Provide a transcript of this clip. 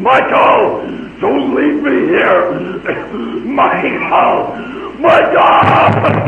Michael, don't leave me here. Michael, Michael,